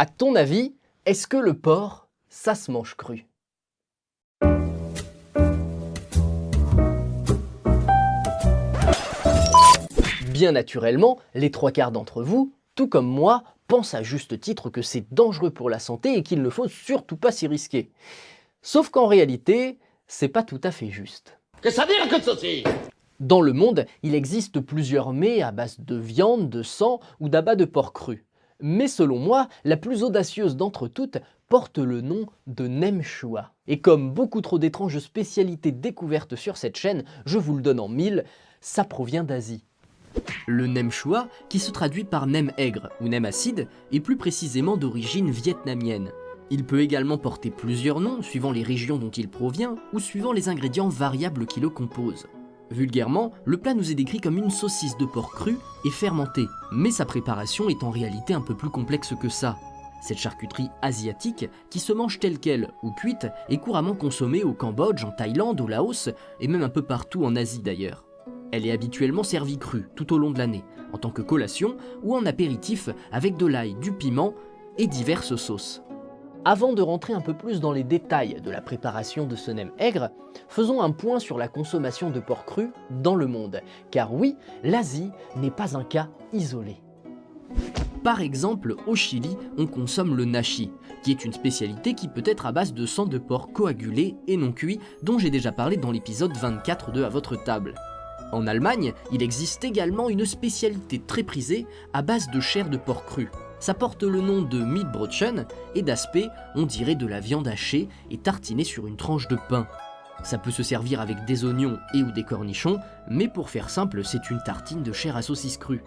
À ton avis, est-ce que le porc, ça se mange cru? Bien naturellement, les trois quarts d'entre vous, tout comme moi, pensent à juste titre que c'est dangereux pour la santé et qu'il ne faut surtout pas s'y risquer. Sauf qu'en réalité, c'est pas tout à fait juste. Que ça dire que ceci Dans le monde, il existe plusieurs mets à base de viande, de sang ou d'abat de porc cru. Mais selon moi, la plus audacieuse d'entre toutes porte le nom de Nemchua. Et comme beaucoup trop d'étranges spécialités découvertes sur cette chaîne, je vous le donne en mille, ça provient d'Asie. Le nem chua, qui se traduit par nem aigre ou nem acide, est plus précisément d'origine vietnamienne. Il peut également porter plusieurs noms suivant les régions dont il provient ou suivant les ingrédients variables qui le composent. Vulgairement, le plat nous est décrit comme une saucisse de porc cru et fermentée, mais sa préparation est en réalité un peu plus complexe que ça. Cette charcuterie asiatique, qui se mange telle qu'elle ou cuite, est couramment consommée au Cambodge, en Thaïlande, au Laos et même un peu partout en Asie d'ailleurs. Elle est habituellement servie crue tout au long de l'année, en tant que collation ou en apéritif avec de l'ail, du piment et diverses sauces. Avant de rentrer un peu plus dans les détails de la préparation de ce nem aigre, faisons un point sur la consommation de porc cru dans le monde, car oui, l'Asie n'est pas un cas isolé. Par exemple, au Chili, on consomme le nashi, qui est une spécialité qui peut être à base de sang de porc coagulé et non cuit, dont j'ai déjà parlé dans l'épisode 24 de À votre table. En Allemagne, il existe également une spécialité très prisée à base de chair de porc cru. Ça porte le nom de Meatbrötchen et d'aspect, on dirait de la viande hachée et tartinée sur une tranche de pain. Ça peut se servir avec des oignons et ou des cornichons, mais pour faire simple, c'est une tartine de chair à saucisse crue.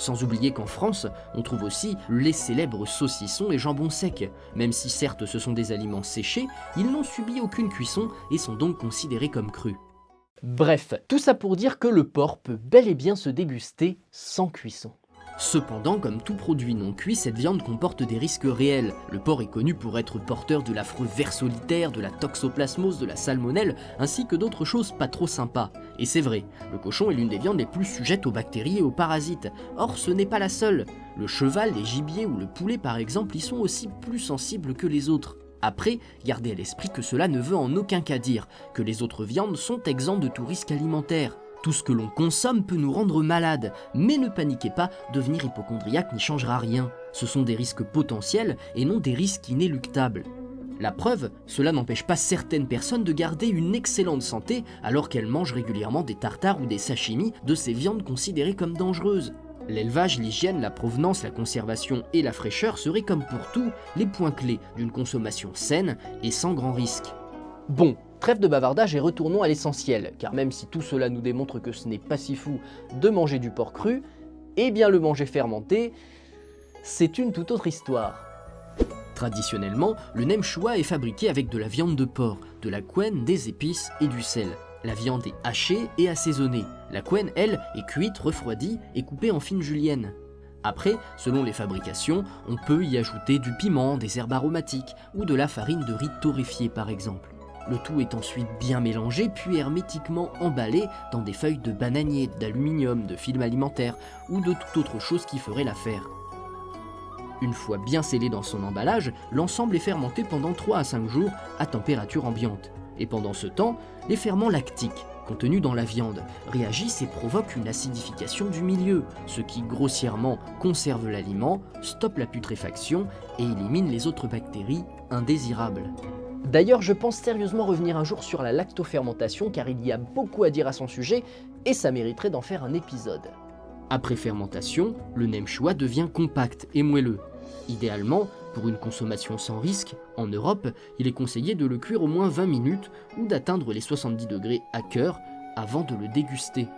Sans oublier qu'en France, on trouve aussi les célèbres saucissons et jambons secs. Même si certes ce sont des aliments séchés, ils n'ont subi aucune cuisson et sont donc considérés comme crus. Bref, tout ça pour dire que le porc peut bel et bien se déguster sans cuisson. Cependant, comme tout produit non cuit, cette viande comporte des risques réels. Le porc est connu pour être porteur de l'affreux ver solitaire, de la toxoplasmose, de la salmonelle, ainsi que d'autres choses pas trop sympas. Et c'est vrai, le cochon est l'une des viandes les plus sujettes aux bactéries et aux parasites. Or, ce n'est pas la seule. Le cheval, les gibiers ou le poulet par exemple y sont aussi plus sensibles que les autres. Après, gardez à l'esprit que cela ne veut en aucun cas dire que les autres viandes sont exemptes de tout risque alimentaire. Tout ce que l'on consomme peut nous rendre malades, mais ne paniquez pas, devenir hypochondriaque n'y changera rien. Ce sont des risques potentiels et non des risques inéluctables. La preuve, cela n'empêche pas certaines personnes de garder une excellente santé alors qu'elles mangent régulièrement des tartares ou des sashimi de ces viandes considérées comme dangereuses. L'élevage, l'hygiène, la provenance, la conservation et la fraîcheur seraient comme pour tout les points clés d'une consommation saine et sans grand risque. Bon, trêve de bavardage et retournons à l'essentiel, car même si tout cela nous démontre que ce n'est pas si fou de manger du porc cru, eh bien le manger fermenté, c'est une toute autre histoire. Traditionnellement, le nem chua est fabriqué avec de la viande de porc, de la couenne, des épices et du sel. La viande est hachée et assaisonnée. La couenne, elle, est cuite, refroidie et coupée en fines juliennes. Après, selon les fabrications, on peut y ajouter du piment, des herbes aromatiques ou de la farine de riz torréfiée par exemple. Le tout est ensuite bien mélangé puis hermétiquement emballé dans des feuilles de bananier, d'aluminium, de film alimentaire ou de toute autre chose qui ferait l'affaire. Une fois bien scellé dans son emballage, l'ensemble est fermenté pendant 3 à 5 jours à température ambiante. Et pendant ce temps, les ferments lactiques, contenus dans la viande, réagissent et provoquent une acidification du milieu, ce qui grossièrement conserve l'aliment, stoppe la putréfaction et élimine les autres bactéries indésirables. D'ailleurs, je pense sérieusement revenir un jour sur la lactofermentation car il y a beaucoup à dire à son sujet et ça mériterait d'en faire un épisode. Après fermentation, le nem chua devient compact et moelleux. Idéalement, pour une consommation sans risque, en Europe, il est conseillé de le cuire au moins 20 minutes ou d'atteindre les 70 degrés à cœur avant de le déguster.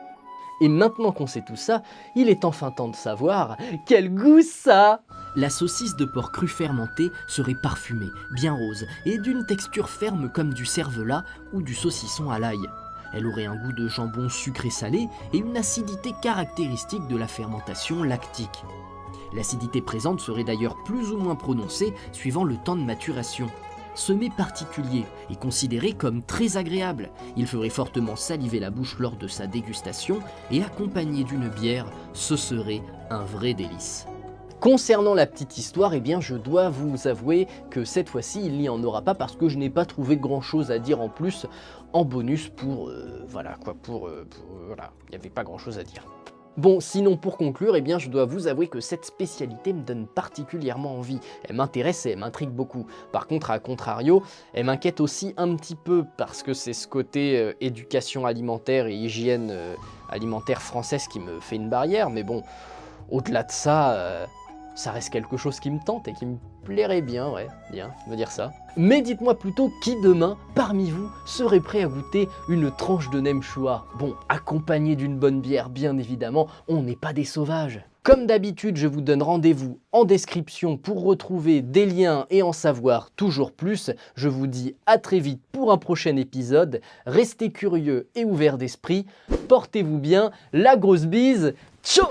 Et maintenant qu'on sait tout ça, il est enfin temps de savoir quel goût ça La saucisse de porc cru fermenté serait parfumée, bien rose, et d'une texture ferme comme du cervelas ou du saucisson à l'ail. Elle aurait un goût de jambon sucré salé et une acidité caractéristique de la fermentation lactique. L'acidité présente serait d'ailleurs plus ou moins prononcée suivant le temps de maturation. Ce mets particulier est considéré comme très agréable. Il ferait fortement saliver la bouche lors de sa dégustation et accompagné d'une bière, ce serait un vrai délice. Concernant la petite histoire, eh bien je dois vous avouer que cette fois-ci il n'y en aura pas parce que je n'ai pas trouvé grand chose à dire en plus en bonus pour... Euh, voilà quoi, pour... Euh, voilà, il n'y avait pas grand chose à dire. Bon, sinon pour conclure, eh bien je dois vous avouer que cette spécialité me donne particulièrement envie. Elle m'intéresse et elle m'intrigue beaucoup. Par contre, à contrario, elle m'inquiète aussi un petit peu parce que c'est ce côté euh, éducation alimentaire et hygiène alimentaire française qui me fait une barrière. Mais bon, au-delà de ça, ça reste quelque chose qui me tente et qui me plairait bien, ouais, bien, me dire ça. Mais dites-moi plutôt qui demain, parmi vous, serait prêt à goûter une tranche de nem choua Bon, accompagné d'une bonne bière, bien évidemment, on n'est pas des sauvages. Comme d'habitude, je vous donne rendez-vous en description pour retrouver des liens et en savoir toujours plus. Je vous dis à très vite pour un prochain épisode. Restez curieux et ouverts d'esprit. Portez-vous bien. La grosse bise. Ciao